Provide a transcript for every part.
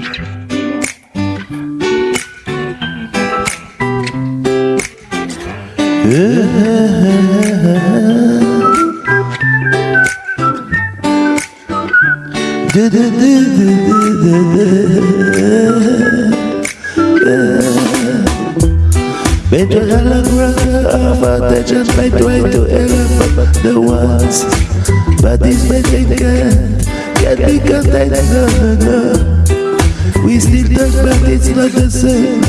By trying to But this magic can, can be contained, no, no, no We still touch it's not the same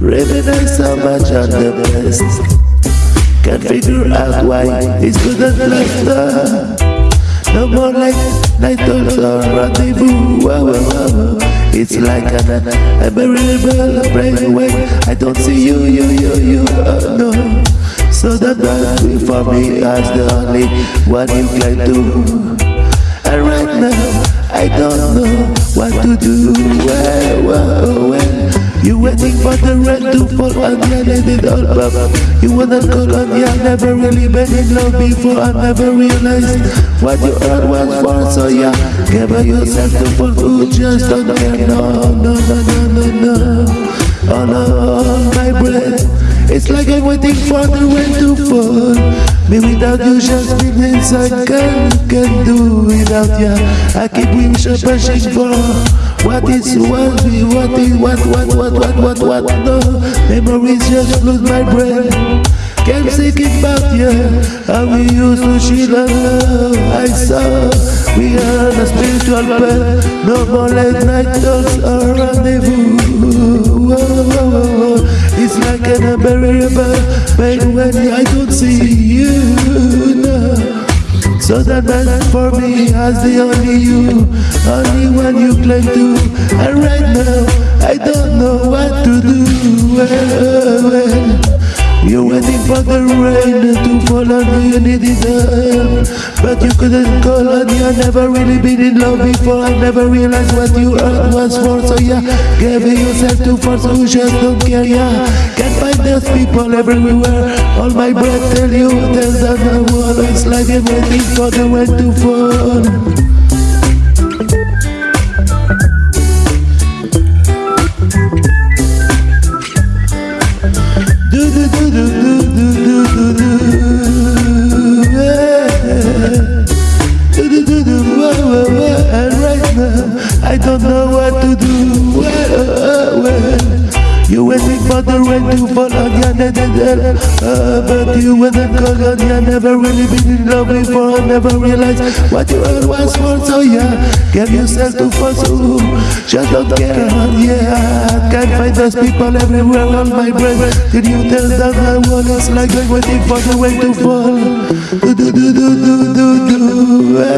Reminisce so much on the best Can't figure out why it's good at last no more like night talks or rendezvous. Whoa, whoa, whoa. It's like an unbearable brainwave. I don't see you, you, you, you. Oh no. So that must for me as the only one you claim to. And right now, I don't know what to do. Well, well, well. You waiting for the rain to fall and you let it all You wanna call on you never really been in love before. I never realized what you heard was for So yeah, give yourself to fall who just don't care. No, no, no, no, no, no. Oh no, my breath It's like I'm waiting for the rain to fall. Me without you just feel inside Can, can do without ya. I keep wishing, pushing for what is what we what is what what what what what what no. Memories just lose my brain. Can't think about you How we used to share love. I saw We are a spiritual path No more late night talks or rendezvous unbearable pain when I don't see you no. So that man for me as the only you Only one you claim to And right now I don't know what to do well, well. You're waiting for the rain to fall on you, you needed help uh. But you couldn't call on you, I never really been in love before. I never realized what you earned was for So yeah, gave yourself to who just don't care, yeah. Can't find those people everywhere. All my breath tell you, there's another wall It's like I'm waiting for the rain to fall the rain to fall on your head, uh, but you wasn't called on you never really been in love before. I never realized what you heard was for. So yeah, give yourself to pursue. Just don't care, yeah. Can't find those people everywhere on my brain. Did you tell them I was like I'm waiting for the rain to fall? Do do do do do do.